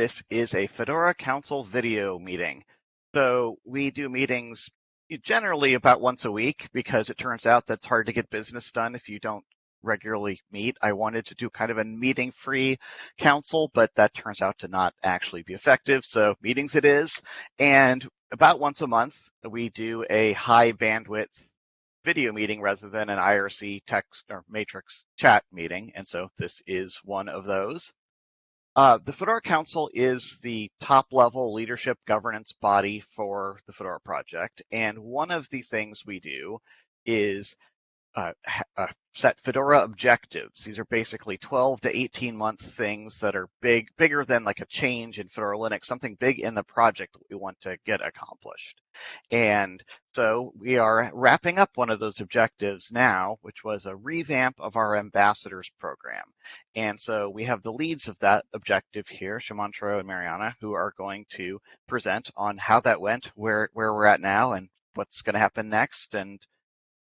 This is a Fedora Council video meeting. So we do meetings generally about once a week because it turns out that's hard to get business done if you don't regularly meet. I wanted to do kind of a meeting free council, but that turns out to not actually be effective. So meetings it is. And about once a month, we do a high bandwidth video meeting rather than an IRC text or matrix chat meeting. And so this is one of those. Uh, the Fedora Council is the top level leadership governance body for the Fedora project. And one of the things we do is uh, uh, set Fedora objectives. These are basically 12 to 18 month things that are big, bigger than like a change in Fedora Linux, something big in the project we want to get accomplished. And so we are wrapping up one of those objectives now, which was a revamp of our ambassadors program. And so we have the leads of that objective here, Sumantro and Mariana, who are going to present on how that went, where, where we're at now and what's going to happen next and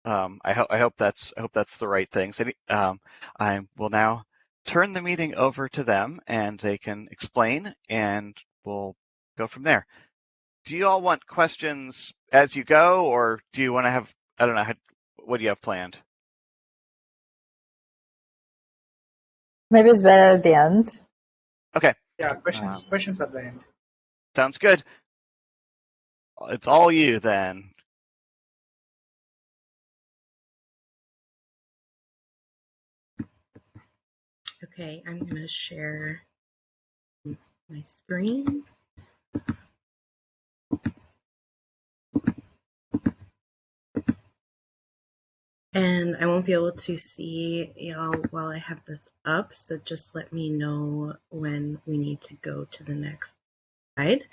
um, I, ho- I hope that's I hope that's the right thing. So, um, I will now turn the meeting over to them, and they can explain, and we'll go from there. Do you all want questions as you go, or do you want to have I don't know how, what do you have planned? Maybe it's better at the end. Okay. Yeah, questions. Um, questions at the end. Sounds good. It's all you then. Okay, I'm going to share my screen. And I won't be able to see y'all while I have this up, so just let me know when we need to go to the next slide.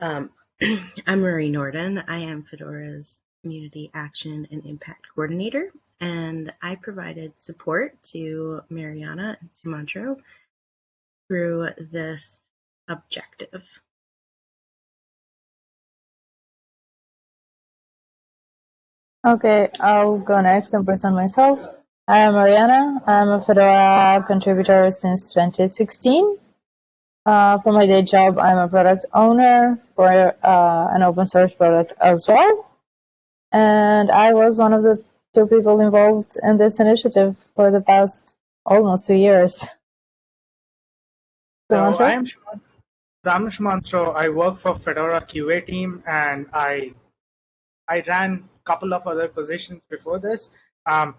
Um, I'm Marie Nordin. I am Fedora's Community Action and Impact Coordinator, and I provided support to Mariana and Sumantro through this objective. Okay, I'll go next and present myself. I am Mariana. I'm a Fedora contributor since 2016. Uh, for my day job, I'm a product owner for uh, an open source product as well and I was one of the two people involved in this initiative for the past almost two years. So I am Sumantro. I work for Fedora QA team, and I I ran a couple of other positions before this. Um,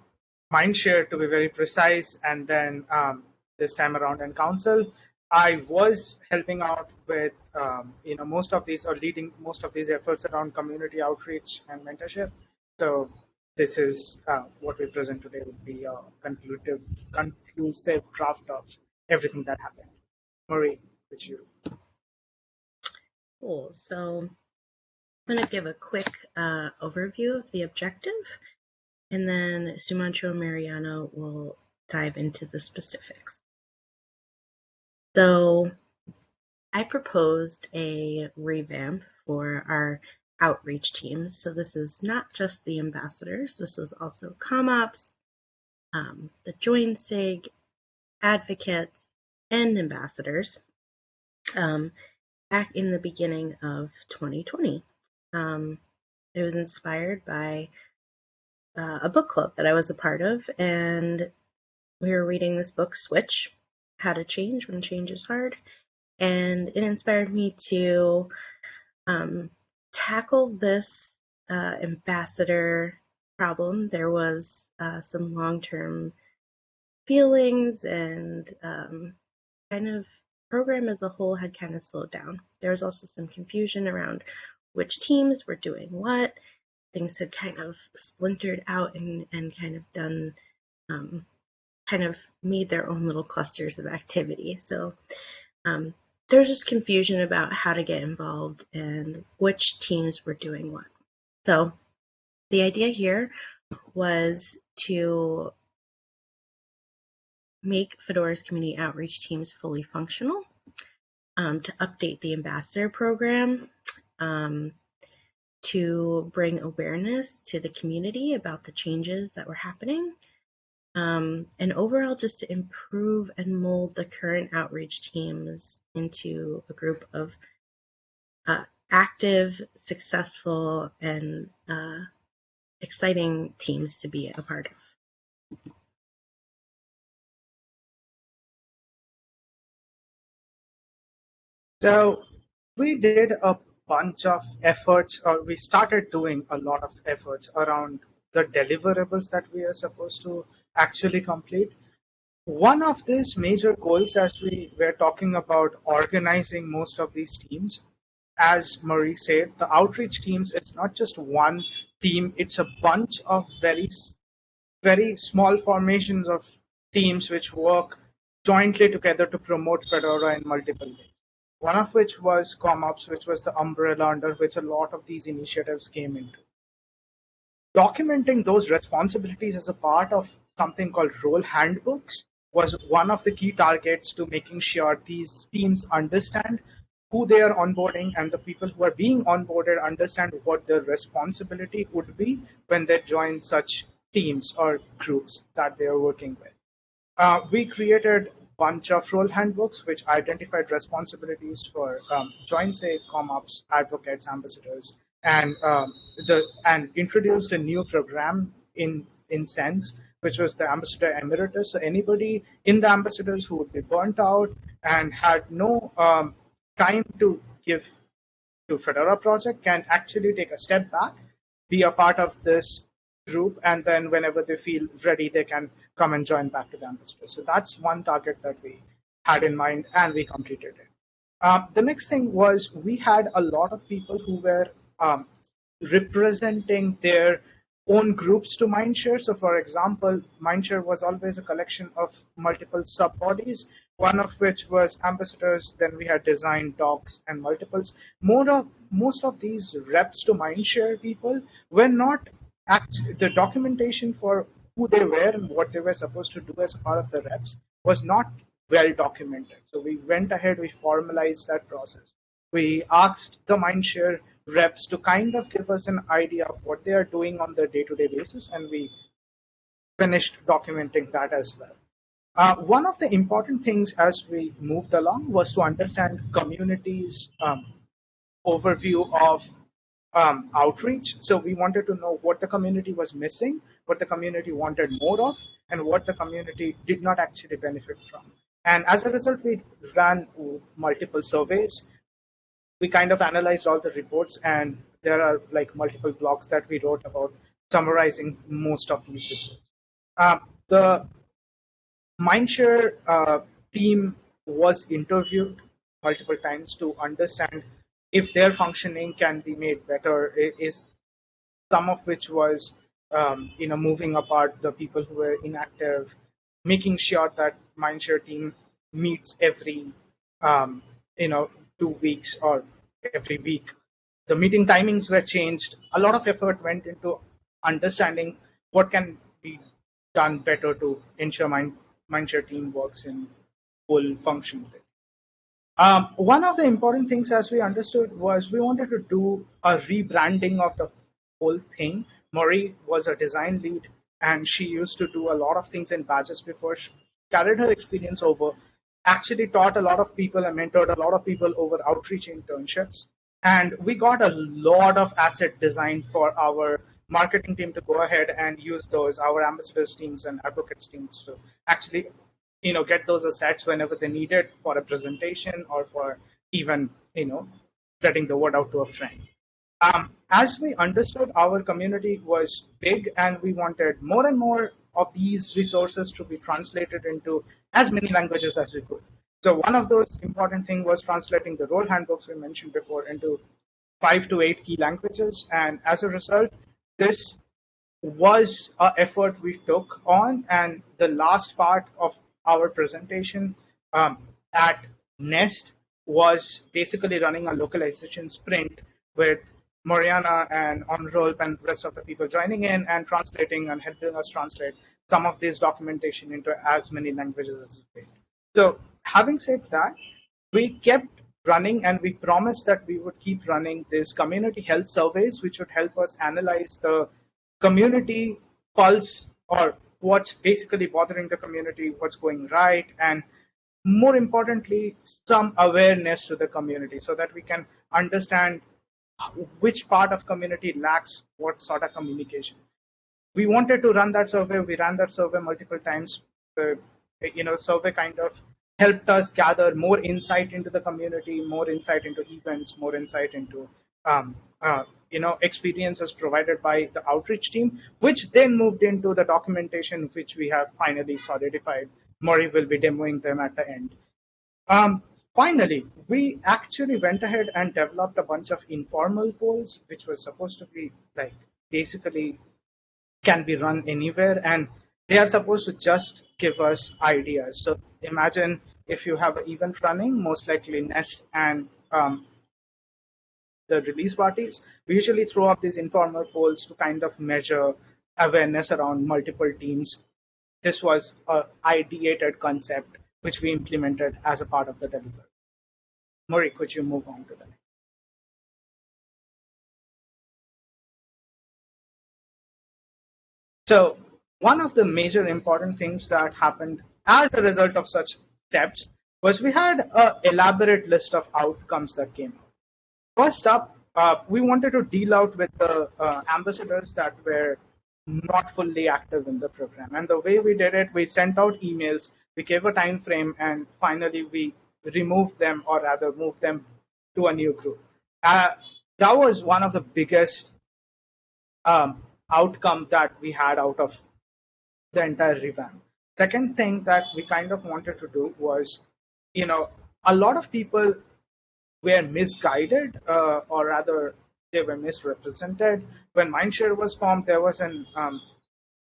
Mindshare, to be very precise, and then um, this time around in Council. I was helping out with um, you know most of these or leading most of these efforts around community outreach and mentorship. So this is uh, what we present today would be a conclusive conclusive draft of everything that happened. Marie, with you. Cool. So I'm going to give a quick uh, overview of the objective, and then Sumantro and Mariana will dive into the specifics. So I proposed a revamp for our outreach teams. So this is not just the ambassadors, this is also CommOps, um, the join SIG, advocates, and ambassadors um, back in the beginning of 2020. Um, it was inspired by uh, a book club that I was a part of, and we were reading this book, Switch, How to Change When Change is Hard, and it inspired me to um, tackle this uh, ambassador problem. There was uh, some long-term feelings and um, kind of program as a whole had kind of slowed down. There was also some confusion around which teams were doing what. Things had kind of splintered out and, and kind of done um, kind of made their own little clusters of activity. So um, there was just confusion about how to get involved and which teams were doing what. So the idea here was to make Fedora's community outreach teams fully functional, um, to update the ambassador program, um, to bring awareness to the community about the changes that were happening, um, and overall just to improve and mold the current outreach teams into a group of uh, active, successful, and uh, exciting teams to be a part of. So we did a bunch of efforts, or we started doing a lot of efforts around the deliverables that we are supposed to actually complete. One of these major goals, as we were talking about organizing most of these teams, as Marie said, the outreach teams, it's not just one team, it's a bunch of very, very small formations of teams which work jointly together to promote Fedora in multiple ways. One of which was CommOps, which was the umbrella under which a lot of these initiatives came into. Documenting those responsibilities as a part of something called role handbooks was one of the key targets to making sure these teams understand who they are onboarding and the people who are being onboarded understand what their responsibility would be when they join such teams or groups that they are working with. Uh, we created a bunch of role handbooks which identified responsibilities for um, join SIG CommOps, advocates, ambassadors, and um, the and introduced a new program in in sense which was the ambassador emeritus. So anybody in the ambassadors who would be burnt out and had no um, time to give to Fedora project can actually take a step back, be a part of this group, and then whenever they feel ready, they can come and join back to the ambassador. So that's one target that we had in mind, and we completed it. Um, the next thing was we had a lot of people who were um, representing their own groups to Mindshare. So for example, Mindshare was always a collection of multiple sub-bodies, one of which was ambassadors, then we had design, docs, and multiples. More of, most of these reps to Mindshare people were not, act, the documentation for who they were and what they were supposed to do as part of the reps was not well documented. So we went ahead, we formalized that process. We asked the Mindshare reps to kind of give us an idea of what they are doing on the day-to-day basis, and we finished documenting that as well. Uh, one of the important things as we moved along was to understand communities' um, overview of um, outreach. So we wanted to know what the community was missing, what the community wanted more of, and what the community did not actually benefit from. And as a result, we ran multiple surveys we kind of analyzed all the reports and there are like multiple blogs that we wrote about summarizing most of these reports. Uh, the Mindshare uh, team was interviewed multiple times to understand if their functioning can be made better. Is some of which was um, you know moving apart the people who were inactive, making sure that Mindshare team meets every um, you know two weeks or every week. The meeting timings were changed. A lot of effort went into understanding what can be done better to ensure Mind, Mindshare team works in full function. Um, one of the important things, as we understood, was we wanted to do a rebranding of the whole thing. Marie was a design lead, and she used to do a lot of things in badges before she carried her experience over actually taught a lot of people and mentored a lot of people over outreach internships. And we got a lot of asset design for our marketing team to go ahead and use those, our ambassadors teams and advocates teams to actually, you know, get those assets whenever they need it for a presentation or for even, you know, spreading the word out to a friend. Um, as we understood, our community was big and we wanted more and more of these resources to be translated into as many languages as we could. So one of those important things was translating the role handbooks we mentioned before into five to eight key languages. And as a result, this was an effort we took on. And the last part of our presentation um, at Nest was basically running a localization sprint with Mariana and Onrolp and the rest of the people joining in and translating and helping us translate some of this documentation into as many languages as we can. So having said that, we kept running and we promised that we would keep running these community health surveys, which would help us analyze the community pulse or what's basically bothering the community, what's going right, and more importantly, some awareness to the community so that we can understand which part of community lacks what sort of communication. We wanted to run that survey. We ran that survey multiple times. The you know survey kind of helped us gather more insight into the community, more insight into events, more insight into um, uh, you know experiences provided by the outreach team, which then moved into the documentation, which we have finally solidified. Murray will be demoing them at the end. Um, finally, we actually went ahead and developed a bunch of informal polls, which was supposed to be like basically can be run anywhere and they are supposed to just give us ideas. So imagine if you have an event running, most likely Nest and um, the release parties, we usually throw up these informal polls to kind of measure awareness around multiple teams. This was an ideated concept which we implemented as a part of the delivery. Murray, could you move on to the next? So one of the major important things that happened as a result of such steps was we had an elaborate list of outcomes that came out. First up, uh, we wanted to deal out with the uh, ambassadors that were not fully active in the program. And the way we did it, we sent out emails, we gave a time frame, and finally we removed them, or rather moved them to a new group. Uh, that was one of the biggest um, outcome that we had out of the entire revamp. Second thing that we kind of wanted to do was, you know, a lot of people were misguided, uh, or rather, they were misrepresented. When Mindshare was formed, there was an um,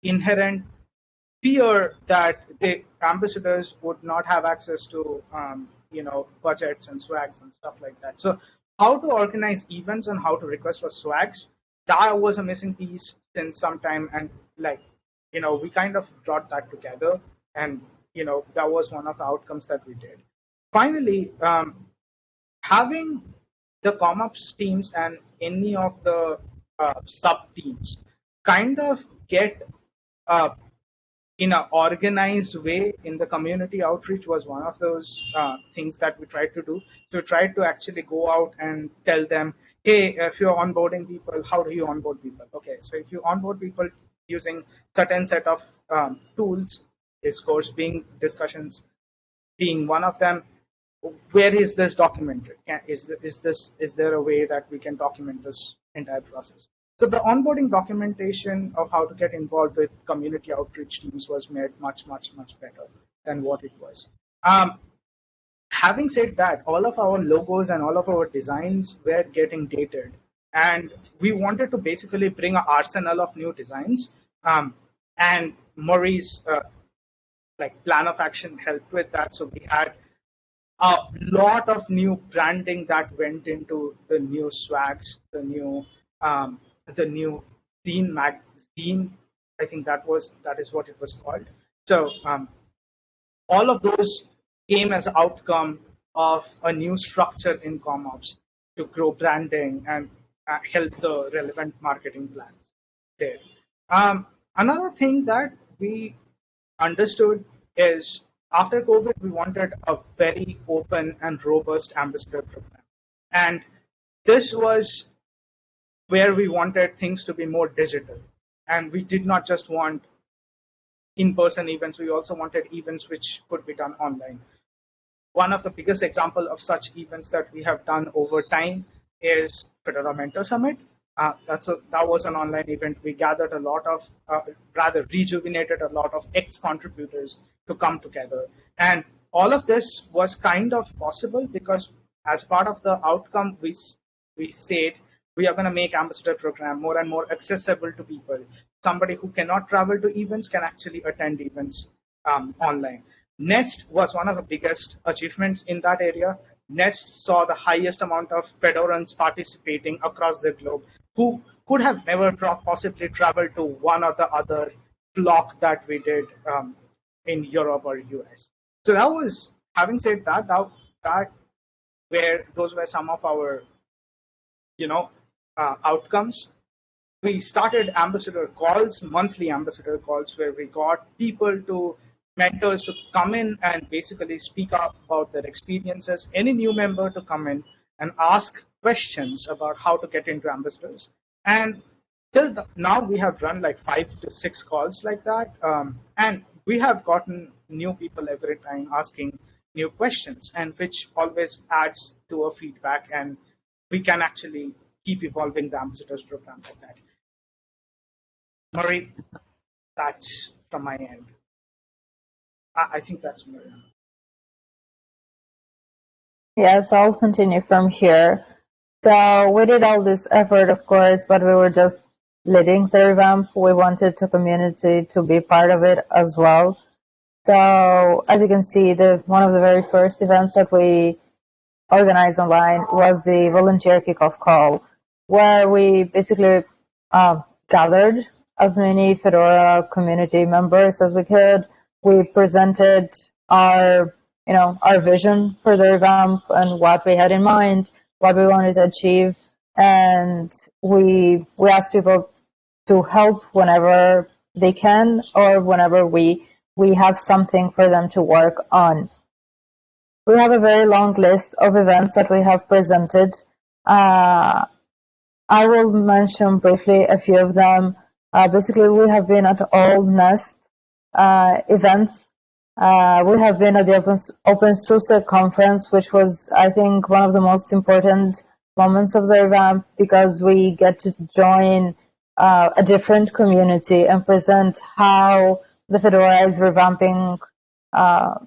inherent fear that the ambassadors would not have access to, um, you know, budgets and swags and stuff like that. So, how to organize events and how to request for swags that was a missing piece since some time and like you know we kind of brought that together and you know that was one of the outcomes that we did finally um, having the comops teams and any of the uh, sub teams kind of get uh, in an organized way in the community outreach was one of those uh, things that we tried to do so we tried to actually go out and tell them hey, if you're onboarding people, how do you onboard people? Okay, so if you onboard people using certain set of um, tools, discourse being discussions being one of them, where is this documented? Is, is this is there a way that we can document this entire process? So the onboarding documentation of how to get involved with community outreach teams was made much, much, much better than what it was. Um, having said that, all of our logos and all of our designs were getting dated. And we wanted to basically bring an arsenal of new designs. Um, and Murray's uh, like plan of action helped with that. So we had a lot of new branding that went into the new swags, the new um, the new zine magazine. I think that was that is what it was called. So um, all of those came as outcome of a new structure in CommOps to grow branding and uh, help the relevant marketing plans there. Um, another thing that we understood is after COVID, we wanted a very open and robust ambassador program. And this was where we wanted things to be more digital. And we did not just want in-person events, we also wanted events which could be done online one of the biggest example of such events that we have done over time is Fedora Mentor Summit. Uh, that's a, that was an online event. We gathered a lot of, uh, rather rejuvenated a lot of ex-contributors to come together. And all of this was kind of possible because as part of the outcome, we, we said we are going to make Ambassador Program more and more accessible to people. Somebody who cannot travel to events can actually attend events um, online. Nest was one of the biggest achievements in that area. Nest saw the highest amount of Fedorans participating across the globe who could have never possibly traveled to one or the other Flock that we did um, in Europe or US. So that was, having said that, that, that where those were some of our, you know, uh, outcomes. we started ambassador calls, monthly ambassador calls, where we got people to mentors to come in and basically speak up about their experiences. Any new member to come in and ask questions about how to get into ambassadors. And till the, now, we have run like five to six calls like that, um, and we have gotten new people every time asking new questions, and which always adds to our feedback, and we can actually keep evolving the ambassadors program like that. Murray, that's from my end. I, I think that's Murray. Yeah, so I'll continue from here. So we did all this effort, of course, but we were just leading the revamp. We wanted the community to be part of it as well. So as you can see, the one of the very first events that we organized online was the volunteer kickoff call, where we basically uh, gathered as many Fedora community members as we could. We presented our, you know, our vision for the revamp and what we had in mind, what we wanted to achieve, and we we asked people to help whenever they can or whenever we we have something for them to work on. We have a very long list of events that we have presented. Uh, I will mention briefly a few of them. Uh, basically, we have been at all Nest uh, events. Uh, we have been at the Open, OpenSUSE conference, which was, I think, one of the most important moments of the event because we get to join uh, a different community and present how the Fedora is revamping uh,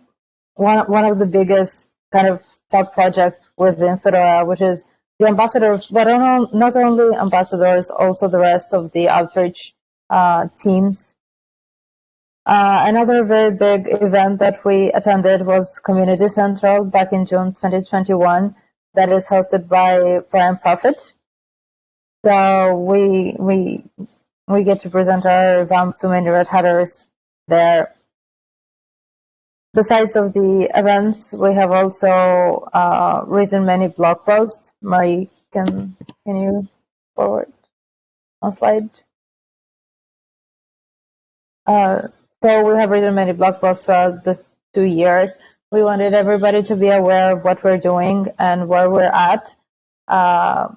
one, one of the biggest kind of sub projects within Fedora, which is the ambassadors, but not only ambassadors, also the rest of the outreach uh, teams. Uh, another very big event that we attended was Community Central back in June 2021 that is hosted by Brian Proffitt. So we we we get to present our revamp to many Red Hatters there. Besides of the events, we have also uh, written many blog posts. Marie, can, can you forward on slide? Uh, so we have written many blog posts throughout the two years. We wanted everybody to be aware of what we're doing and where we're at. Uh,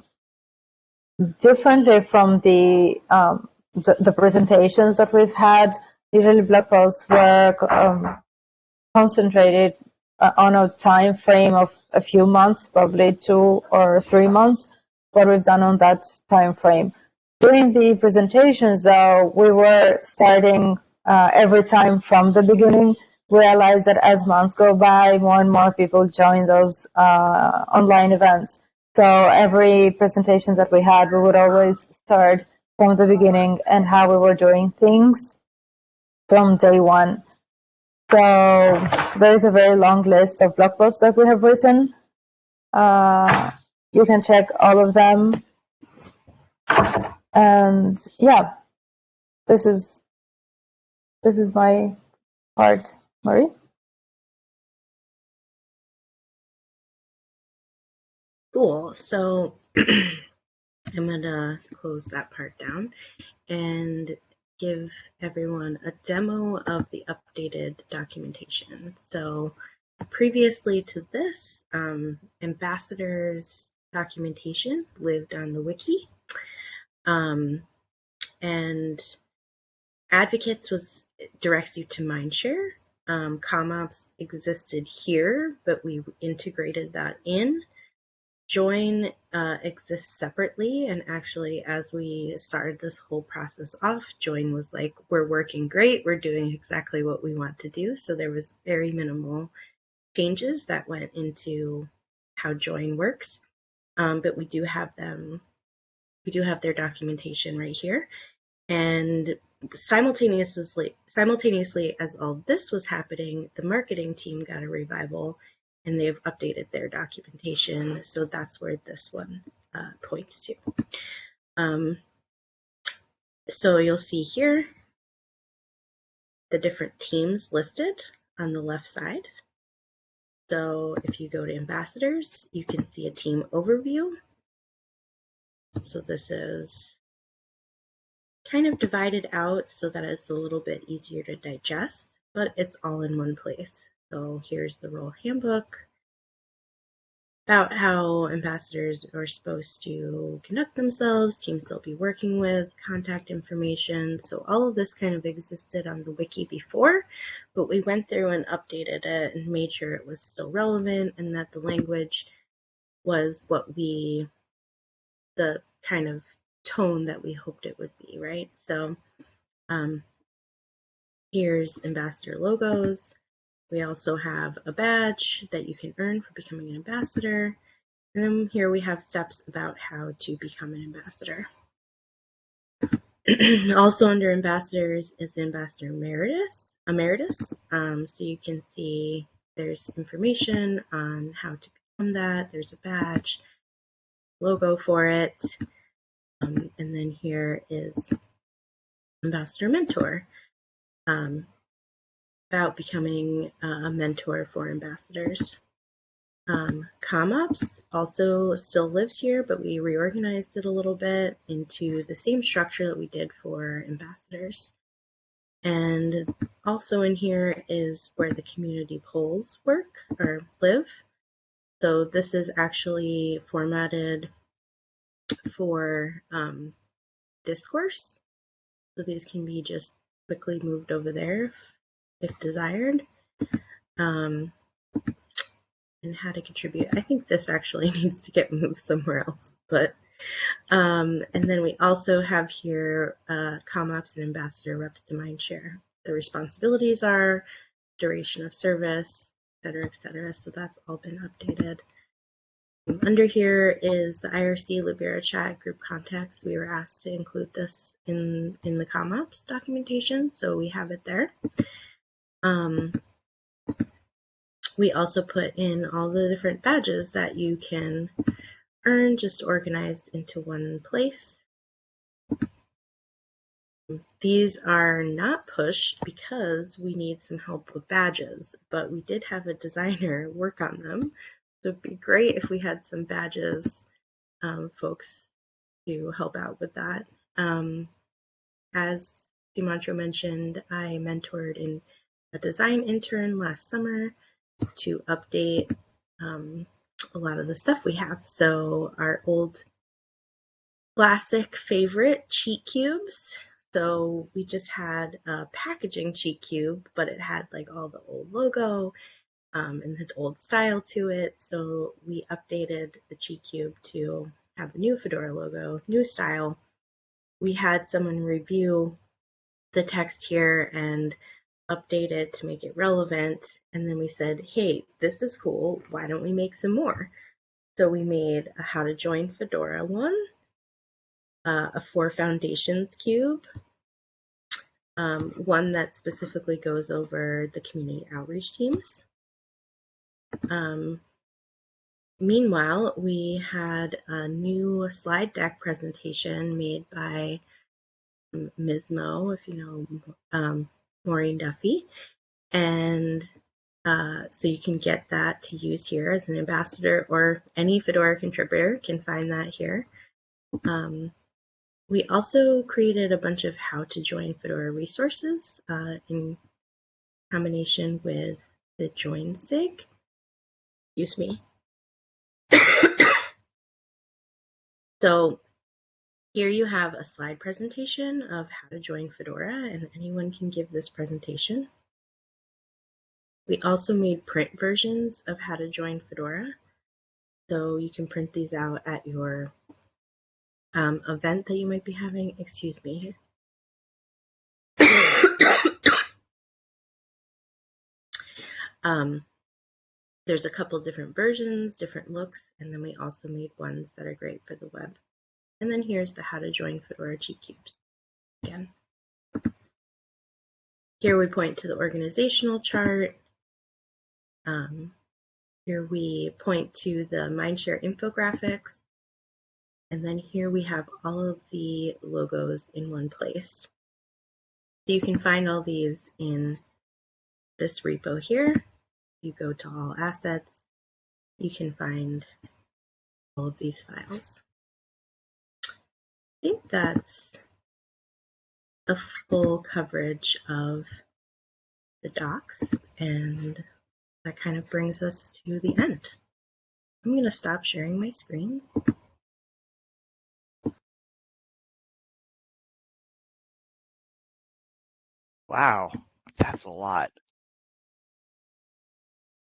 differently from the, um, the, the presentations that we've had, usually blog posts were um, concentrated uh, on a time frame of a few months, probably two or three months, what we've done on that time frame. During the presentations, though, we were starting uh, every time from the beginning. We realized that as months go by, more and more people join those uh, online events. So every presentation that we had, we would always start from the beginning and how we were doing things from day one. So there's a very long list of blog posts that we have written. Uh, you can check all of them. And yeah, this is this is my part. Marie? Cool. So I'm to close that part down and give everyone a demo of the updated documentation. So previously to this, um, ambassadors documentation lived on the wiki. Um, and advocates was directs you to Mindshare. Um, CommOps existed here, but we integrated that in. Join uh, exists separately, and actually, as we started this whole process off, Join was like, "We're working great. We're doing exactly what we want to do." So there was very minimal changes that went into how Join works, um, but we do have them. We do have their documentation right here, and simultaneously, simultaneously as all this was happening, the marketing team got a revival and they've updated their documentation. So that's where this one uh, points to. Um, so you'll see here the different teams listed on the left side. So if you go to ambassadors, you can see a team overview. So this is kind of divided out so that it's a little bit easier to digest, but it's all in one place. So here's the role handbook about how ambassadors are supposed to conduct themselves, teams they'll be working with, contact information. So all of this kind of existed on the wiki before, but we went through and updated it and made sure it was still relevant and that the language was what we, the kind of tone that we hoped it would be, right? So um, here's ambassador logos. We also have a badge that you can earn for becoming an ambassador. And then here we have steps about how to become an ambassador. also under ambassadors is ambassador emeritus. emeritus. Um, so you can see there's information on how to become that. There's a badge, logo for it. Um, and then here is ambassador mentor. Um, about becoming a mentor for ambassadors. Um, CommOps also still lives here, but we reorganized it a little bit into the same structure that we did for ambassadors. And also in here is where the community polls work or live. So this is actually formatted for um, discourse. So these can be just quickly moved over there if desired. Um, and how to contribute. I think this actually needs to get moved somewhere else, but um, and then we also have here uh, CommOps and Ambassador reps to Mindshare. The responsibilities are duration of service, et cetera, et cetera. So that's all been updated. Under here is the IRC Libera chat group contacts. We were asked to include this in, in the CommOps documentation, so we have it there. Um, we also put in all the different badges that you can earn just organized into one place. These are not pushed because we need some help with badges, but we did have a designer work on them. So it'd be great if we had some badges um, folks to help out with that. Um, as Sumantro mentioned, I mentored in a design intern last summer to update um, a lot of the stuff we have. So our old classic favorite cheat cubes. So we just had a packaging cheat cube, but it had like all the old logo um, and the old style to it. So we updated the cheat cube to have the new Fedora logo, new style. We had someone review the text here and update it to make it relevant. And then we said, hey, this is cool. Why don't we make some more? So we made a how to join Fedora one, uh, a four foundations cube, um, one that specifically goes over the community outreach teams. Um, meanwhile, we had a new slide deck presentation made by Ms. Mo, if you know um, Maureen Duffy. And uh, so you can get that to use here as an ambassador or any Fedora contributor can find that here. Um, we also created a bunch of how to join Fedora resources uh, in combination with the join sig. Excuse me. so here you have a slide presentation of how to join Fedora, and anyone can give this presentation. We also made print versions of how to join Fedora, so you can print these out at your um, event that you might be having. Excuse me um, there's a couple different versions, different looks, and then we also made ones that are great for the web. And then here's the how to join Fedora cheat cubes again. Here we point to the organizational chart. Um, here we point to the Mindshare infographics. And then here we have all of the logos in one place. So you can find all these in this repo here. You go to all assets, you can find all of these files think that's a full coverage of the docs, and that kind of brings us to the end. I'm going to stop sharing my screen. Wow, that's a lot.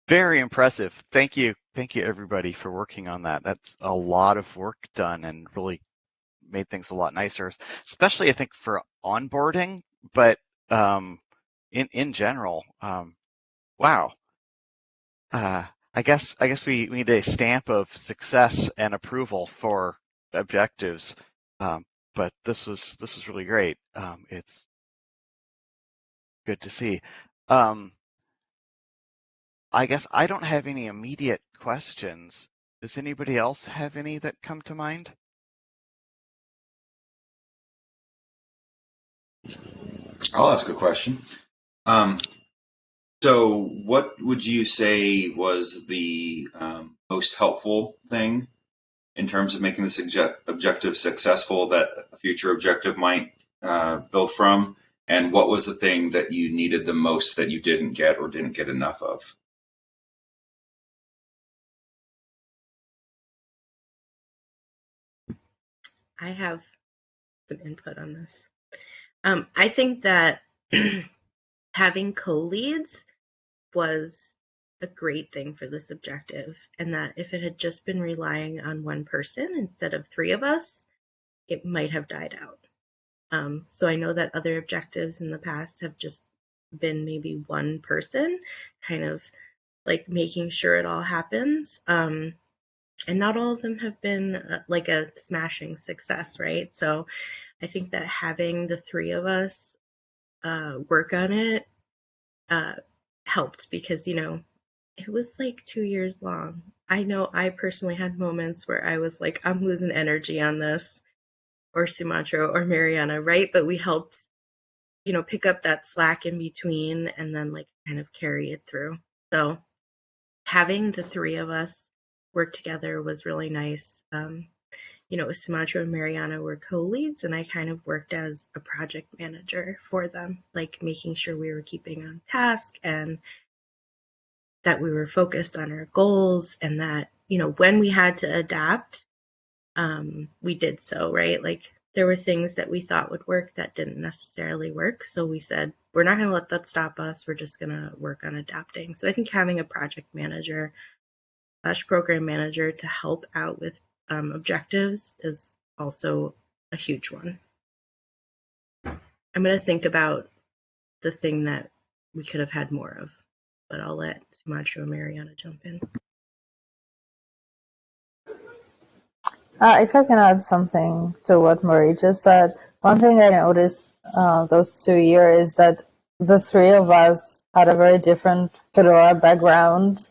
Very impressive. Thank you. Thank you everybody for working on that. That's a lot of work done and really made things a lot nicer, especially I think for onboarding, but um, in in general, um, wow. Uh, I guess I guess we, we need a stamp of success and approval for objectives. Um, but this was this was really great. Um, it's good to see. Um, I guess I don't have any immediate questions. Does anybody else have any that come to mind? I'll ask a question. Um, so, what would you say was the um, most helpful thing in terms of making this objective successful that a future objective might uh, build from? And what was the thing that you needed the most that you didn't get or didn't get enough of? I have some input on this. Um, I think that having co-leads was a great thing for this objective, and that if it had just been relying on one person instead of three of us, it might have died out. Um, so I know that other objectives in the past have just been maybe one person, kind of like making sure it all happens. Um, and not all of them have been uh, like a smashing success, right? So I think that having the three of us uh, work on it uh, helped because, you know, it was like two years long. I know I personally had moments where I was like, I'm losing energy on this, or Sumantro or Mariana, right? But we helped, you know, pick up that slack in between and then like kind of carry it through. So having the three of us work together was really nice. Um, you know, Sumantro and Mariana were co-leads and I kind of worked as a project manager for them, like making sure we were keeping on task and that we were focused on our goals and that, you know, when we had to adapt, um, we did so, right? Like there were things that we thought would work that didn't necessarily work. So we said, we're not going to let that stop us. We're just going to work on adapting. So I think having a project manager slash program manager to help out with um, objectives is also a huge one. I'm going to think about the thing that we could have had more of, but I'll let Sumantro and Mariana jump in. Uh, if I can add something to what Marie just said, one thing I noticed uh, those two years is that the three of us had a very different Fedora background.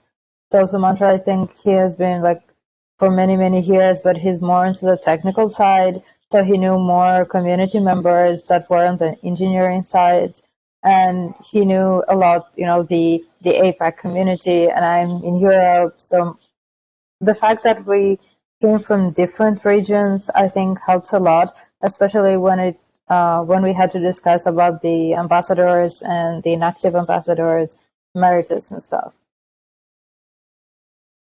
So Sumantro, I think he has been like for many, many years, but he's more into the technical side. So he knew more community members that were on the engineering side. And he knew a lot, you know, the, the APAC community and I'm in Europe. So the fact that we came from different regions, I think helped a lot, especially when it, uh, when we had to discuss about the ambassadors and the inactive ambassadors, emeritus and stuff.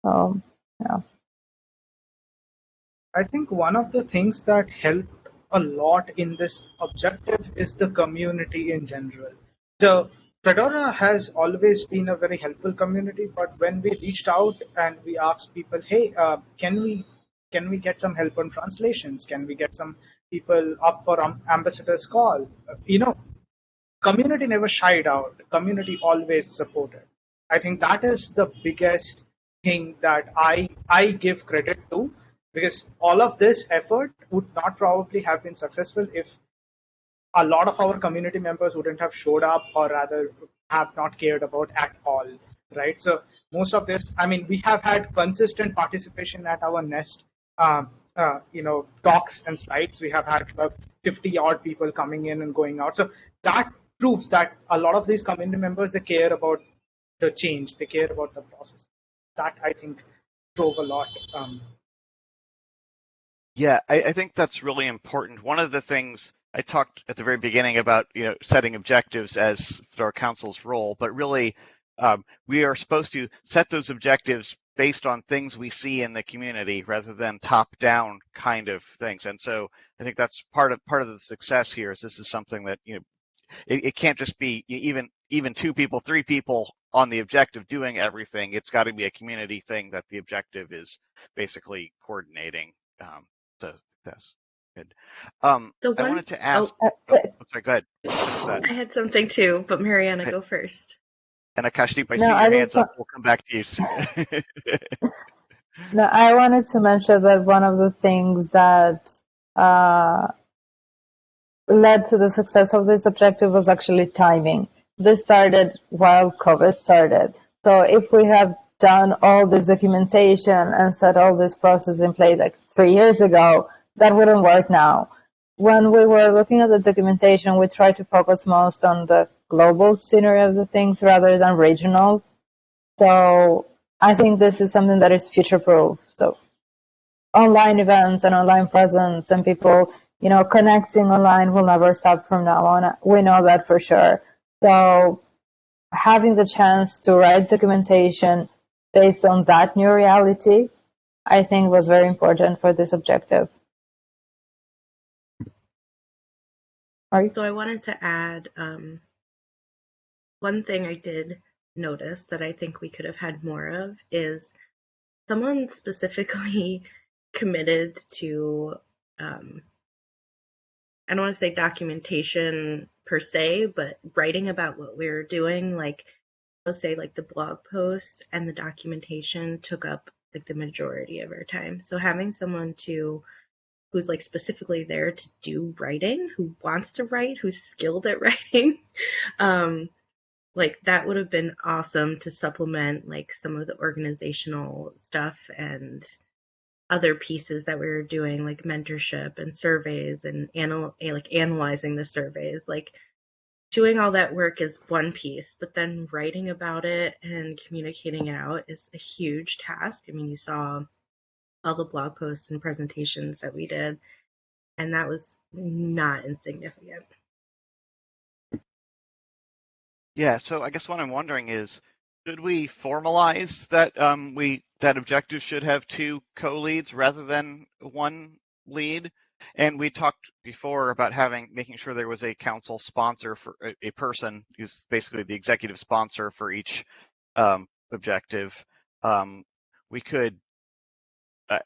So, yeah. I think one of the things that helped a lot in this objective is the community in general. So Fedora has always been a very helpful community, but when we reached out and we asked people, hey, uh, can we can we get some help on translations? Can we get some people up for um, ambassador's call? You know, community never shied out. Community always supported. I think that is the biggest thing that I I give credit to because all of this effort would not probably have been successful if a lot of our community members wouldn't have showed up or rather have not cared about at all right? So most of this i mean we have had consistent participation at our nest um, uh, you know talks and slides. We have had about 50 odd people coming in and going out. So that proves that a lot of these community members they care about the change. They care about the process. That i think drove a lot um, yeah, I, I think that's really important. One of the things I talked at the very beginning about you know setting objectives as our council's role, but really um, we are supposed to set those objectives based on things we see in the community rather than top-down kind of things. And so I think that's part of part of the success here is this is something that you know it, it can't just be even even two people, three people on the objective doing everything. It's got to be a community thing that the objective is basically coordinating. Um, so that's good. Um, So I wanted to ask. Uh, Oh, sorry, go ahead. I had something too, but Mariana, Okay. go first. And Akashdeep, I No, see your I hands up. We'll come back to you. soon. No, I wanted to mention that one of the things that uh, led to the success of this objective was actually timing. This started while COVID started. So if we have done all this documentation and set all this process in place like three years ago, that wouldn't work now. When we were looking at the documentation, we tried to focus most on the global scenery of the things rather than regional. So I think this is something that is future proof. So online events and online presence and people, you know, connecting online will never stop from now on. We know that for sure. So having the chance to write documentation based on that new reality, I think was very important for this objective. So I wanted to add um, one thing I did notice that I think we could have had more of is someone specifically committed to um, I don't want to say documentation per se, but writing about what we were doing, like say like the blog posts and the documentation took up like the majority of our time. So having someone to who's like specifically there to do writing, who wants to write, who's skilled at writing, um, like that would have been awesome to supplement like some of the organizational stuff and other pieces that we were doing like mentorship and surveys and anal- like analyzing the surveys like doing all that work is one piece but then writing about it and communicating it out is a huge task i mean you saw all the blog posts and presentations that we did and that was not insignificant Yeah, so I guess what I'm wondering is, should we formalize that um, we that objective should have two co-leads rather than one lead? And we talked before about having making sure there was a council sponsor for a, a person who's basically the executive sponsor for each um, objective. Um, we could uh,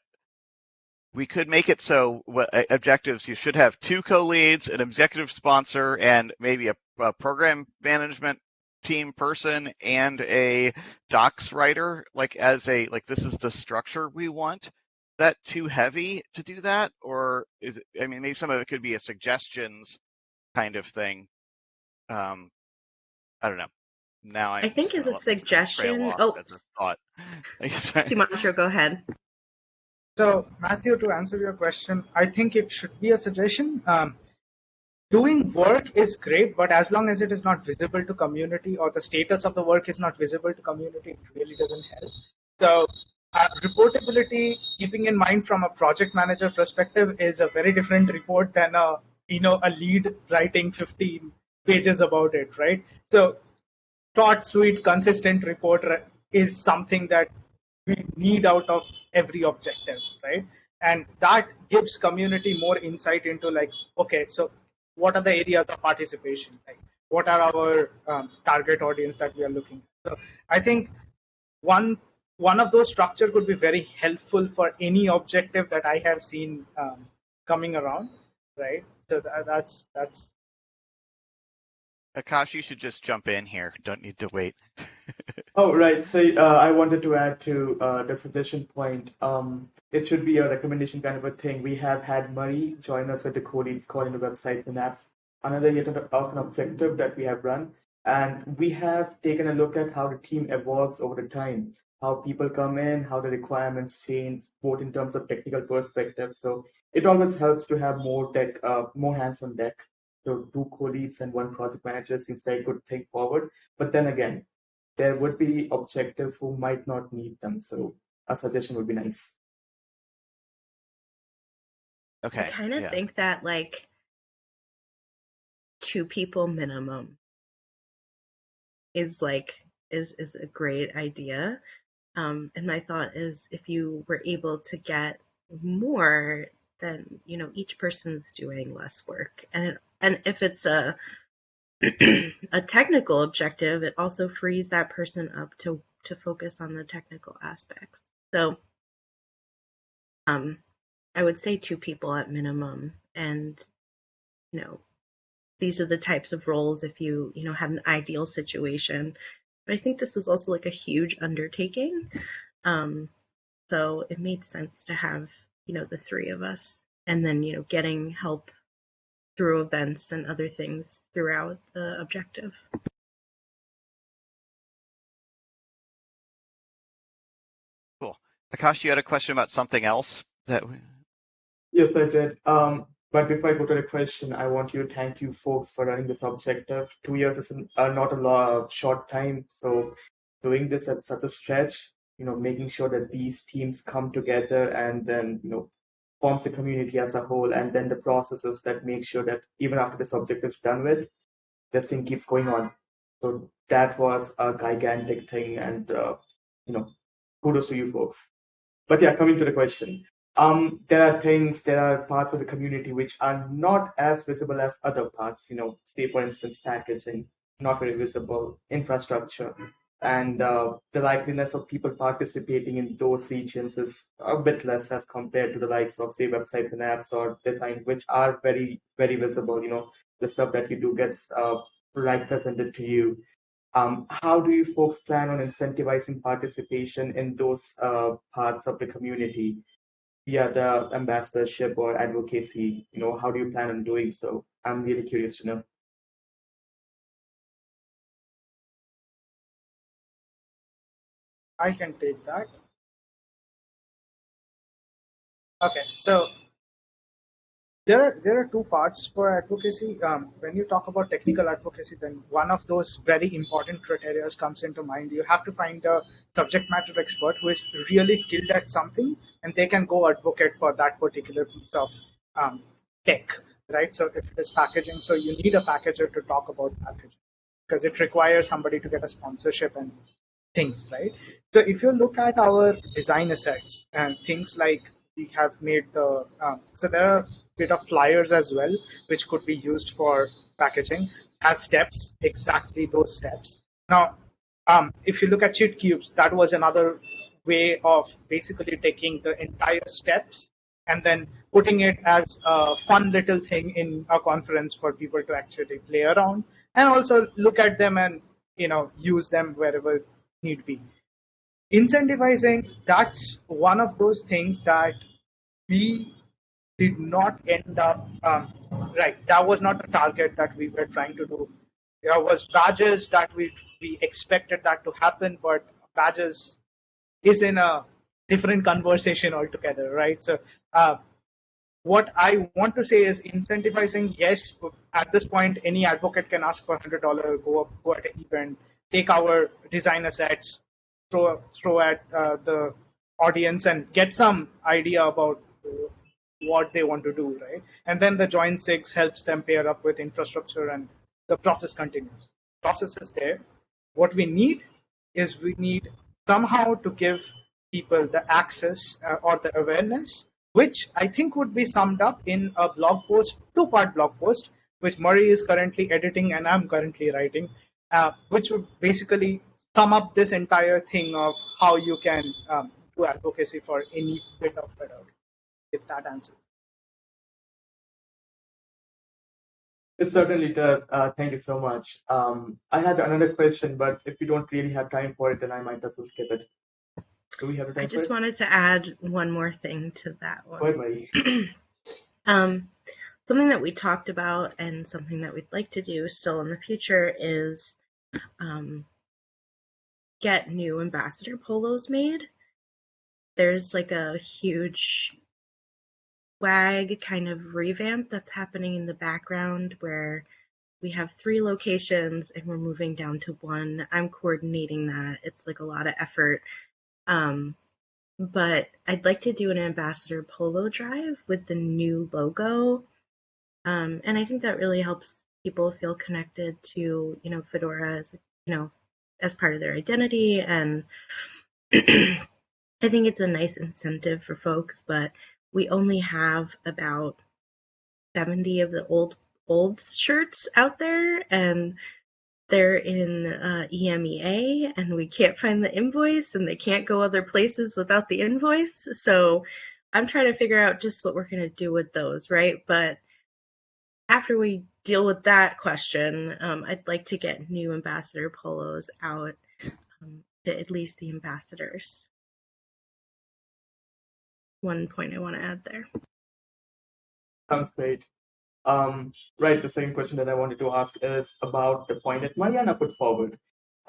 we could make it so what, uh, objectives you should have two co-leads, an executive sponsor, and maybe a, a program management team person and a docs writer. Like as a like this is the structure we want. Is that too heavy to do that, or is it? I mean, maybe some of it could be a suggestions kind of thing. Um, I don't know. Now I'm I think just as a gonna let this trail suggestion- off oh. as a thought. Sumantro, go ahead So, Matthew, to answer your question, I think it should be a suggestion. Um, doing work is great, but as long as it is not visible to community or the status of the work is not visible to community, it really doesn't help. So, uh, reportability, keeping in mind from a project manager perspective, is a very different report than a you know a lead writing 15 pages about it, right? So, short, sweet, consistent report is something that we need out of every objective, right? And that gives community more insight into like, okay, so what are the areas of participation? Like, what are our um, target audience that we are looking at? So I think one one of those structure could be very helpful for any objective that I have seen um, coming around, right? So that, that's that's Akash, you should just jump in here. Don't need to wait. Oh, right. So uh, I wanted to add to uh, the suggestion point. Um, it should be a recommendation kind of a thing. We have had Murray join us with the co-leads calling the websites and apps. Another yet of an objective that we have run. And we have taken a look at how the team evolves over the time, how people come in, how the requirements change, both in terms of technical perspective. So it always helps to have more tech, uh, more hands on deck. So two co-leads and one project manager seems like a good thing forward. But then again, there would be objectives who might not need them. So a suggestion would be nice. Okay. I kind of yeah. think that like two people minimum is like is is a great idea. Um, and my thought is if you were able to get more, then you know each person's doing less work, and and if it's a a technical objective, it also frees that person up to to focus on the technical aspects. So, um, I would say two people at minimum, and you know, these are the types of roles if you you know have an ideal situation. But I think this was also like a huge undertaking, um, so it made sense to have you know the three of us, and then you know getting help through events and other things throughout the objective. Cool. Akash, you had a question about something else that we... Yes, I did. Um, but before I go to the question, I want you to thank you folks for running this objective. Two years is uh, not a lot, short time, so doing this at such a stretch, you know, making sure that these teams come together and then, you know, forms the community as a whole, and then the processes that make sure that even after this objective is done with, this thing keeps going on. So that was a gigantic thing, and uh, you know, kudos to you folks. But yeah, coming to the question, um, there are things, there are parts of the community which are not as visible as other parts. You know, say for instance, packaging, not very visible, infrastructure, and uh, the likeliness of people participating in those regions is a bit less as compared to the likes of say websites and apps or design which are very very visible you know the stuff that you do gets uh, right presented to you um, how do you folks plan on incentivizing participation in those uh, parts of the community via the ambassadorship or advocacy you know how do you plan on doing so i'm really curious to know I can take that. Okay, so there are there are two parts for advocacy. Um, when you talk about technical advocacy, then one of those very important criteria comes into mind. You have to find a subject matter expert who is really skilled at something, and they can go advocate for that particular piece of um, tech, right? So if it is packaging, so you need a packager to talk about packaging because it requires somebody to get a sponsorship and things, right? So if you look at our design assets and things like we have made the, um, so there are bit of flyers as well, which could be used for packaging as steps, exactly those steps. Now, um, if you look at cheat cubes, that was another way of basically taking the entire steps and then putting it as a fun little thing in a conference for people to actually play around and also look at them and you know use them wherever need be. Incentivizing, that's one of those things that we did not end up, um, right, that was not the target that we were trying to do. There was badges that we, we expected that to happen, but badges is in a different conversation altogether, right? So uh, what I want to say is incentivizing, yes, at this point, any advocate can ask for $100, go up, go at an event, take our design assets, throw throw at uh, the audience, and get some idea about what they want to do, right? And then the join SIG helps them pair up with infrastructure, and the process continues. Process is there. What we need is we need somehow to give people the access uh, or the awareness, which I think would be summed up in a blog post, two-part blog post, which Murray is currently editing and I'm currently writing, uh, which would basically sum up this entire thing of how you can um, do advocacy for any bit of Fedora, if that answers. It certainly does. Uh, thank you so much. Um, I had another question, but if you don't really have time for it, then I might as well skip it. Do we have time I just wanted to add one more thing to that one. um, something that we talked about and something that we'd like to do still in the future is um, get new ambassador polos made. There's like a huge swag kind of revamp that's happening in the background where we have three locations and we're moving down to one. I'm coordinating that. It's like a lot of effort. Um, but I'd like to do an ambassador polo drive with the new logo. Um, and I think that really helps people feel connected to you know Fedora as you know as part of their identity, and I think it's a nice incentive for folks. But we only have about seventy of the old old shirts out there, and they're in uh, EMEA and we can't find the invoice and they can't go other places without the invoice. So I'm trying to figure out just what we're going to do with those, right? But after we deal with that question, um, I'd like to get new ambassador polos out um, to at least the ambassadors. One point I want to add there. Sounds great. Um, right, the second question that I wanted to ask is about the point that Mariana put forward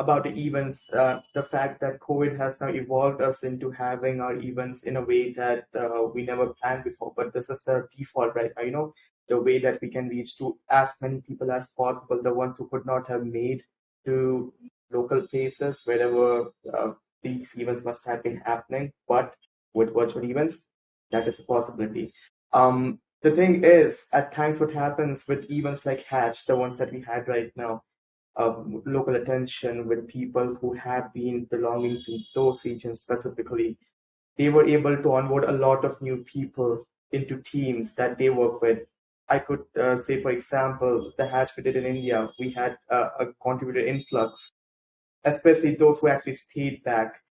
about the events, uh, the fact that COVID has now evolved us into having our events in a way that uh, we never planned before. But this is the default, right? You know, the way that we can reach to as many people as possible, the ones who could not have made to local places wherever uh, these events must have been happening. But with virtual events, that is a possibility. Um, the thing is, at times, what happens with events like Hatch, the ones that we had right now, uh, local attention with people who have been belonging to those regions specifically, they were able to onboard a lot of new people into teams that they work with. I could uh, say, for example, the Hatch we did in India, we had uh, a contributor influx, especially those who actually stayed back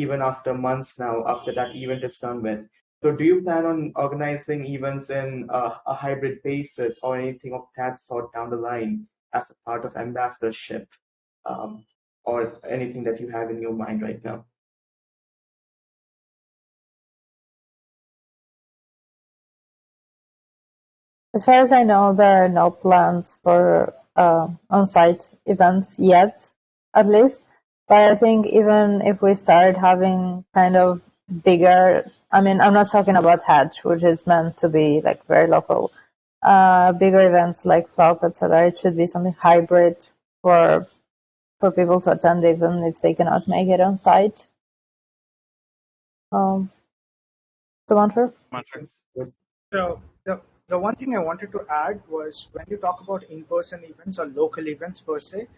even after months now after that event is done with. So do you plan on organizing events in a hybrid basis or anything of that sort down the line as a part of ambassadorship um, or anything that you have in your mind right now? As far as I know, there are no plans for uh, on-site events yet, at least. But I think even if we start having kind of bigger, I mean, I'm not talking about Hatch, which is meant to be like very local. Uh, bigger events like Flock, etc. It should be something hybrid for for people to attend, even if they cannot make it on site. Um, Sumantro? So the the one thing I wanted to add was when you talk about in-person events or local events per se,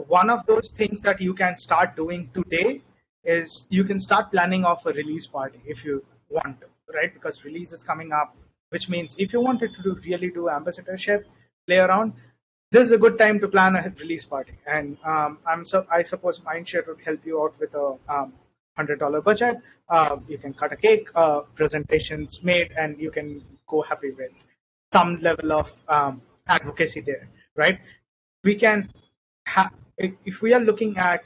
one of those things that you can start doing today is you can start planning off a release party if you want to, right? Because release is coming up, which means if you wanted to do, really do ambassadorship, play around, this is a good time to plan a release party. And um, I'm so I suppose Mindshare would help you out with a um, hundred dollar budget. Uh, you can cut a cake, uh, presentations made, and you can go happy with some level of um, advocacy there, right? We can have if we are looking at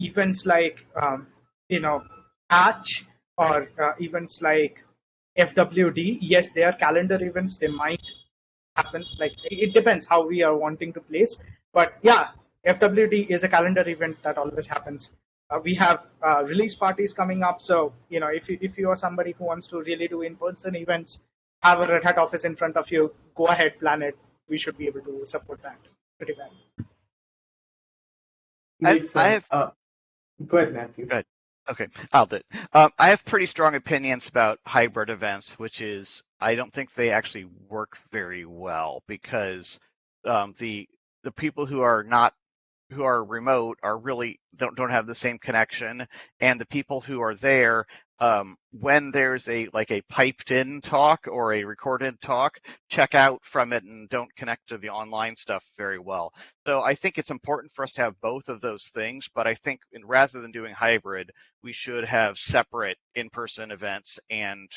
events like um, you know Hatch or uh, events like FWD, yes, they are calendar events. They might happen. Like it depends how we are wanting to place. But yeah, FWD is a calendar event that always happens. Uh, we have uh, release parties coming up. So you know, if you, if you are somebody who wants to really do in-person events, have a Red Hat office in front of you. Go ahead, plan it. We should be able to support that pretty well. I, I have. Uh, go ahead, Matthew. Good. Okay, I'll do it. Um, I have pretty strong opinions about hybrid events, which is I don't think they actually work very well because um, the the people who are not who are remote are really don't don't have the same connection, and the people who are there um, when there's a like a piped in talk or a recorded talk, check out from it and don't connect to the online stuff very well. So I think it's important for us to have both of those things, but I think in, rather than doing hybrid, we should have separate in-person events and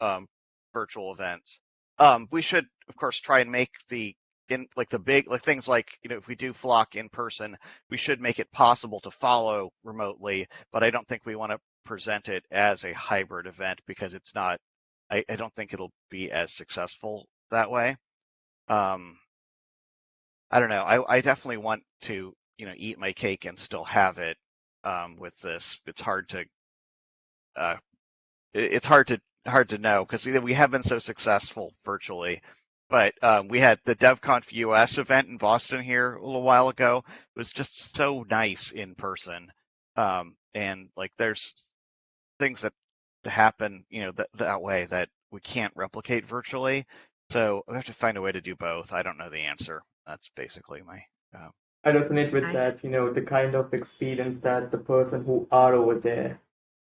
um, virtual events. Um, we should, of course, try and make the in like the big like things like you know if we do flock in person we should make it possible to follow remotely but i don't think we want to present it as a hybrid event because it's not I, I don't think it'll be as successful that way. Um, I don't know. I, I definitely want to, you know, eat my cake and still have it um, with this. It's hard to, uh, it, it's hard to hard to know because we have been so successful virtually. But um, we had the DevConf US event in Boston here a little while ago. It was just so nice in person, um, and like there's things that happen, you know, that, that way that we can't replicate virtually. So we have to find a way to do both. I don't know the answer. That's basically my. Um, I resonate with that, you know, the kind of experience that the person who are over there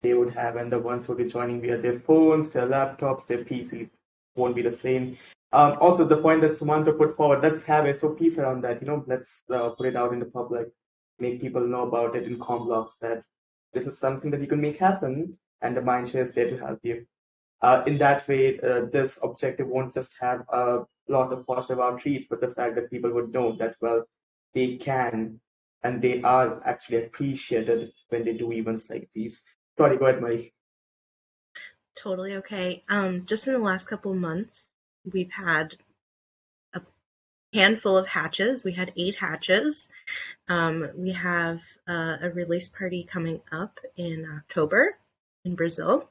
they would have, and the ones who will be joining via their phones, their laptops, their PCs won't be the same. Um, also, the point that Sumantro put forward, let's have a SOPs around that, you know, let's uh, put it out in the public, make people know about it in com blogs that this is something that you can make happen, and the Mindshare is there to help you. Uh, in that way, uh, this objective won't just have a lot of positive outreach, but the fact that people would know that, well, they can and they are actually appreciated when they do events like these. Sorry, go ahead, Marie. Totally okay. Um, just in the last couple months, we've had a handful of hatches. We had eight hatches. Um, we have uh, a release party coming up in October in Brazil.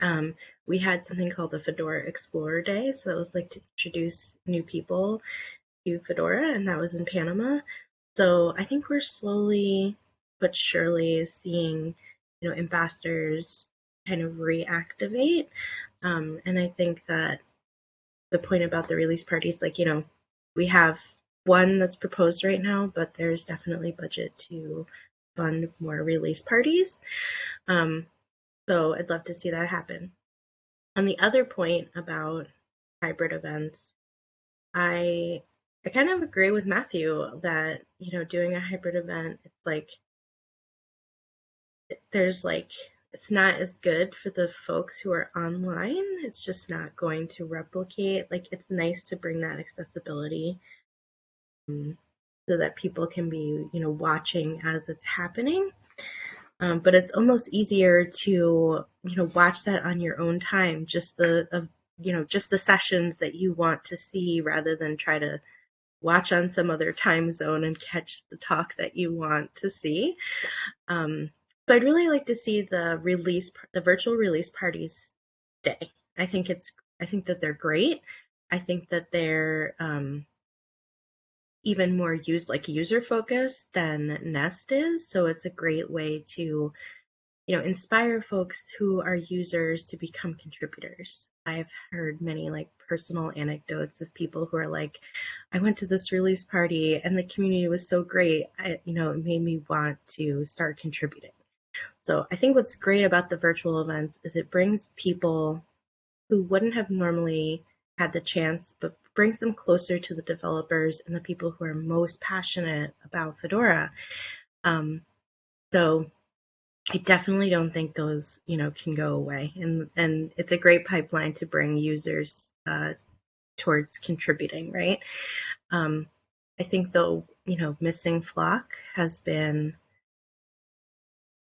Um, we had something called the Fedora Explorer Day, so that was like to introduce new people to Fedora, and that was in Panama. So I think we're slowly but surely seeing, you know, ambassadors kind of reactivate. Um, and I think that the point about the release parties, like, you know, we have one that's proposed right now, but there's definitely budget to fund more release parties. Um, so I'd love to see that happen. On the other point about hybrid events, I I kind of agree with Matthew that, you know, doing a hybrid event, it's like there's like it's not as good for the folks who are online. It's just not going to replicate. Like it's nice to bring that accessibility um, so that people can be, you know, watching as it's happening. Um, but it's almost easier to, you know, watch that on your own time. Just the, of, you know, just the sessions that you want to see, rather than try to watch on some other time zone and catch the talk that you want to see. Um, so I'd really like to see the release, the virtual release parties day. I think it's, I think that they're great. I think that they're um, even more used, like user focused than Nest is. So it's a great way to, you know, inspire folks who are users to become contributors. I've heard many like personal anecdotes of people who are like, I went to this release party and the community was so great. I, you know, it made me want to start contributing. So I think what's great about the virtual events is it brings people who wouldn't have normally had the chance, but brings them closer to the developers and the people who are most passionate about Fedora. Um, so I definitely don't think those, you know, can go away. And and it's a great pipeline to bring users uh, towards contributing, right? Um, I think though, you know, missing Flock has been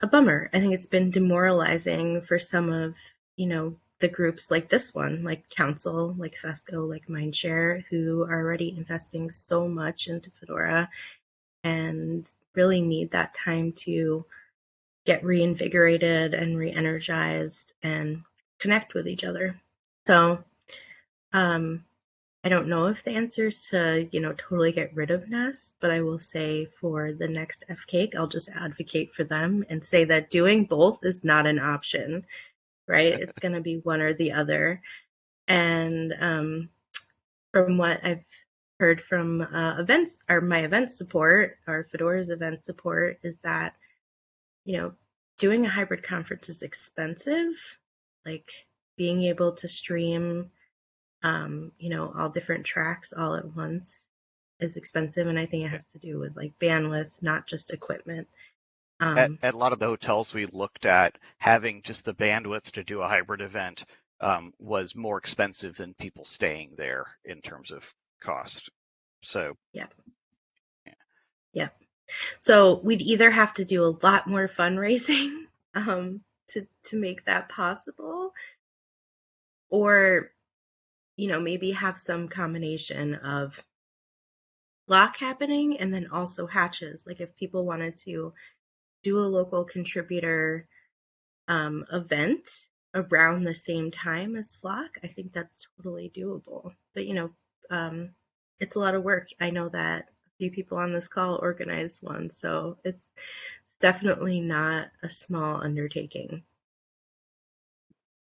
a bummer. I think it's been demoralizing for some of, you know, the groups like this one, like Council, like FESCo, like Mindshare, who are already investing so much into Fedora and really need that time to get reinvigorated and re-energized and connect with each other. So um, I don't know if the answer is to, you know, totally get rid of Nest, but I will say for the next FCAIC, I'll just advocate for them and say that doing both is not an option, right? it's going to be one or the other. And um, from what I've heard from uh, events or my event support or Fedora's event support is that, you know, doing a hybrid conference is expensive. Like being able to stream um, you know, all different tracks all at once is expensive, and I think it has to do with like bandwidth, not just equipment. Um, at, at a lot of the hotels we looked at, having just the bandwidth to do a hybrid event um, was more expensive than people staying there in terms of cost. So yeah. yeah. Yeah. So we'd either have to do a lot more fundraising um, to to make that possible, or you know, maybe have some combination of Flock happening and then also hatches. Like if people wanted to do a local contributor um, event around the same time as Flock, I think that's totally doable. But you know, um, it's a lot of work. I know that a few people on this call organized one, so it's, it's definitely not a small undertaking.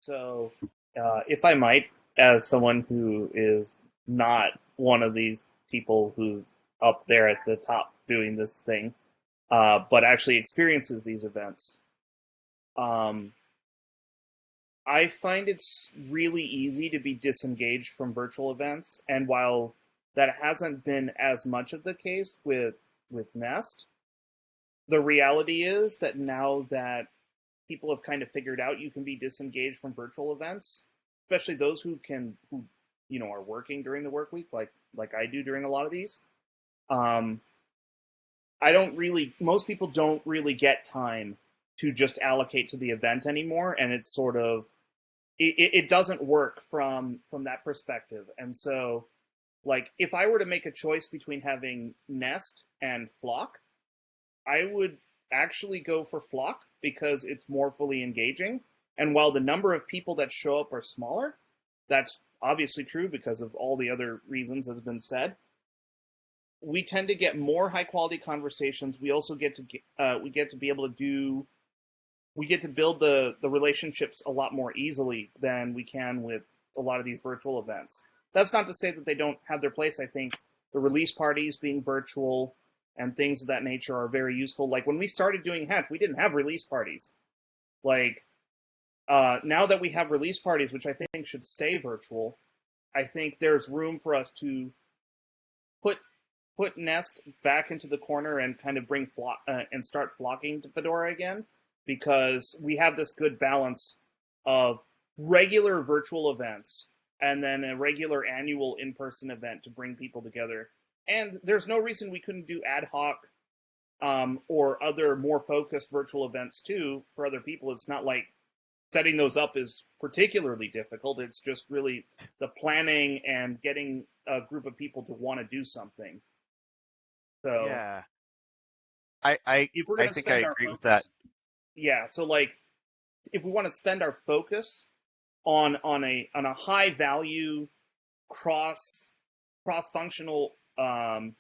So, uh, if I might, as someone who is not one of these people who's up there at the top doing this thing, uh, but actually experiences these events. Um, I find it's really easy to be disengaged from virtual events, and while that hasn't been as much of the case with with Nest, the reality is that now that people have kind of figured out you can be disengaged from virtual events, especially those who can who you know are working during the work week, like like I do during a lot of these. Um, I don't really. Most people don't really get time to just allocate to the event anymore, and it's sort of it, it doesn't work from from that perspective. And so, like, if I were to make a choice between having Nest and Flock, I would actually go for Flock because it's more fully engaging. And while the number of people that show up are smaller, that's obviously true because of all the other reasons that have been said. We tend to get more high quality conversations. We also get to get, uh, we get to be able to do we get to build the the relationships a lot more easily than we can with a lot of these virtual events. That's not to say that they don't have their place. I think the release parties being virtual and things of that nature are very useful. Like when we started doing Hatch, we didn't have release parties. Like uh, now that we have release parties, which I think should stay virtual, I think there's room for us to put put Nest back into the corner and kind of bring flock uh, and start flocking to Fedora again because we have this good balance of regular virtual events and then a regular annual in-person event to bring people together. And there's no reason we couldn't do ad hoc um, or other more focused virtual events too for other people. It's not like setting those up is particularly difficult. It's just really the planning and getting a group of people to want to do something. So Yeah. I I, I think I agree with that. Yeah, so like if we want to spend our focus on on a on a high value cross cross functional um,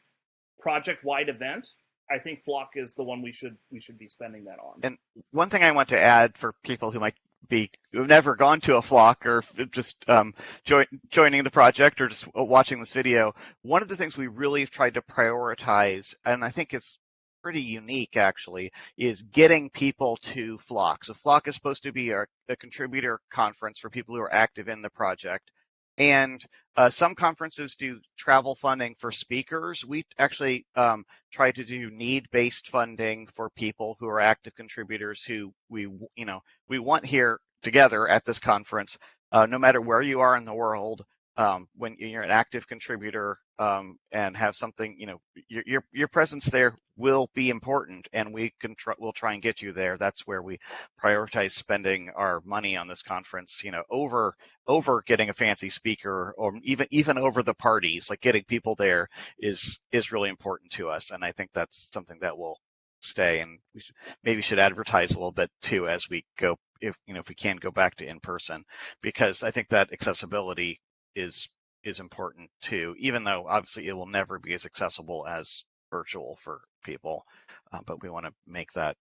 project wide event, I think Flock is the one we should we should be spending that on. And one thing I want to add for people who might be never gone to a flock or just um, join, joining the project or just watching this video, one of the things we really have tried to prioritize, and I think is pretty unique actually, is getting people to Flock. So Flock is supposed to be a, a contributor conference for people who are active in the project. And uh, some conferences do travel funding for speakers. We actually um, try to do need-based funding for people who are active contributors who we, you know, we want here together at this conference, uh, no matter where you are in the world. Um, when you're an active contributor um, and have something, you know, your, your your presence there will be important, and we can try, we'll try and get you there. That's where we prioritize spending our money on this conference, you know, over over getting a fancy speaker or even even over the parties. Like getting people there is is really important to us, and I think that's something that will stay. And we maybe should advertise a little bit too as we go, if you know, if we can go back to in person, because I think that accessibility is is important too, even though obviously it will never be as accessible as virtual for people. Uh, but we want to make that,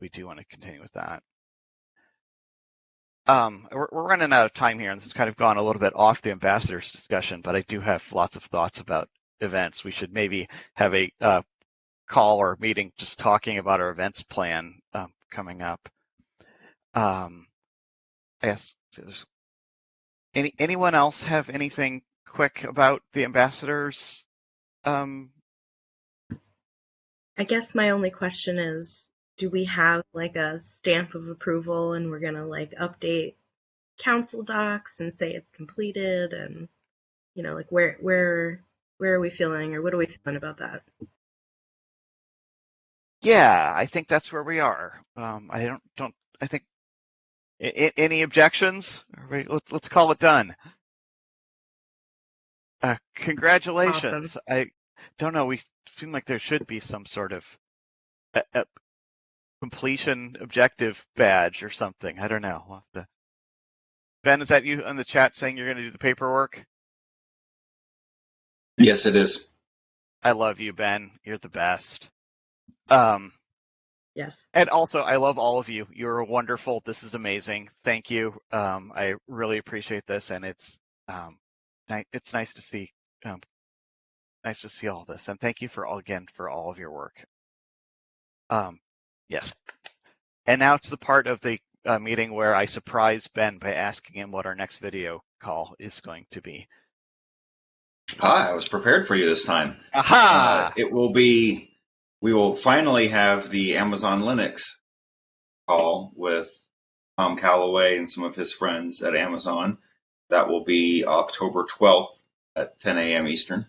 we do want to continue with that. Um, we're, we're running out of time here, and this has kind of gone a little bit off the ambassadors discussion, but I do have lots of thoughts about events. We should maybe have a uh, call or meeting just talking about our events plan um, coming up. Um, yes, so there's any anyone else have anything quick about the ambassadors? Um, I guess my only question is, do we have like a stamp of approval and we're gonna like update council docs and say it's completed and you know like where where where are we feeling or what are we feeling about that? yeah, I think that's where we are. Um, I don't don't I think I- I- any objections? All right, Let's let's call it done. Uh, congratulations. I don't know. We seem like there should be some sort of a, a completion objective badge or something. I don't know. We'll to... Ben, is that you in the chat saying you're going to do the paperwork? Yes, it is. I love you, Ben. You're the best. Um, Yes. and also, I love all of you. You're wonderful. This is amazing. Thank you. Um, I really appreciate this, and it's um, ni- it's nice to see um, nice to see all this, and thank you for all again for all of your work. Um, yes, and now it's the part of the uh, meeting where I surprise Ben by asking him what our next video call is going to be. Hi, I was prepared for you this time. Aha! Uh, it will be, we will finally have the Amazon Linux call with Tom Callaway and some of his friends at Amazon. That will be October 12th at 10 a.m. Eastern.